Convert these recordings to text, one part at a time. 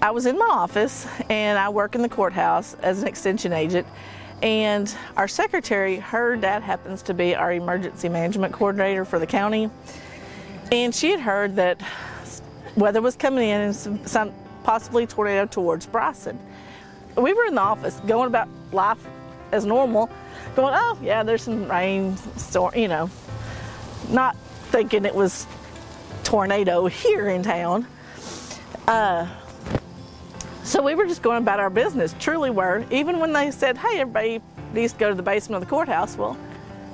I was in my office and I work in the courthouse as an extension agent. And our secretary, her dad happens to be our emergency management coordinator for the county. And she had heard that weather was coming in and some, some possibly tornado towards Bryson. We were in the office going about life as normal, going, oh yeah, there's some rain, storm, you know, not thinking it was tornado here in town. Uh, so we were just going about our business, truly were. Even when they said, hey, everybody needs to go to the basement of the courthouse, well,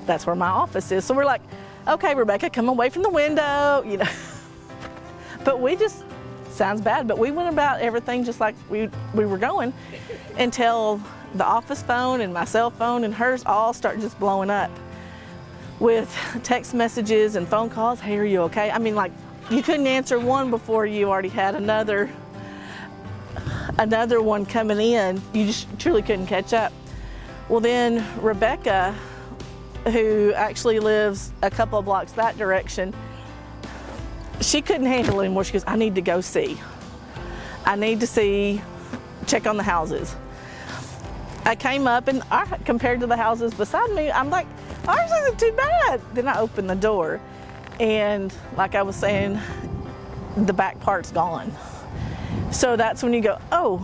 that's where my office is. So we're like, okay, Rebecca, come away from the window, you know. but we just, sounds bad, but we went about everything just like we, we were going until the office phone and my cell phone and hers all start just blowing up with text messages and phone calls. Hey, are you okay? I mean, like, you couldn't answer one before you already had another another one coming in, you just truly couldn't catch up. Well then Rebecca, who actually lives a couple of blocks that direction, she couldn't handle it anymore. She goes, I need to go see. I need to see, check on the houses. I came up and I, compared to the houses beside me, I'm like, ours isn't too bad. Then I opened the door and like I was saying, the back part's gone. So that's when you go, oh,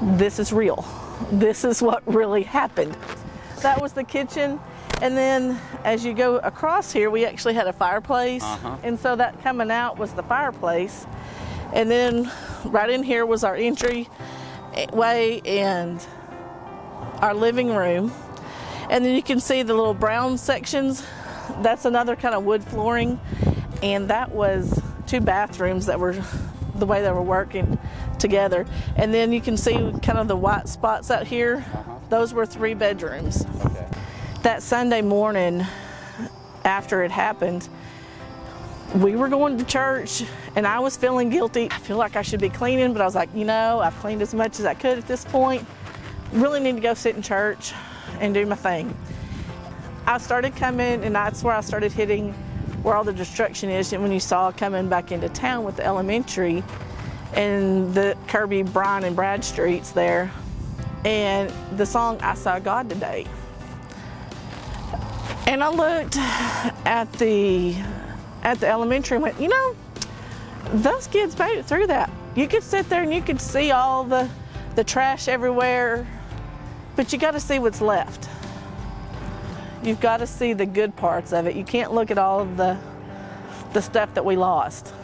this is real. This is what really happened. That was the kitchen. And then as you go across here, we actually had a fireplace. Uh -huh. And so that coming out was the fireplace. And then right in here was our entry way and our living room. And then you can see the little brown sections. That's another kind of wood flooring. And that was two bathrooms that were the way they were working together. And then you can see kind of the white spots out here. Uh -huh. Those were three bedrooms. Okay. That Sunday morning after it happened, we were going to church and I was feeling guilty. I feel like I should be cleaning, but I was like, you know, I've cleaned as much as I could at this point. Really need to go sit in church and do my thing. I started coming and that's where I started hitting where all the destruction is and when you saw coming back into town with the elementary and the Kirby, Bryan, and Brad streets there and the song I Saw God Today. And I looked at the at the elementary and went, you know, those kids made it through that. You could sit there and you could see all the, the trash everywhere, but you got to see what's left. You've got to see the good parts of it. You can't look at all of the, the stuff that we lost.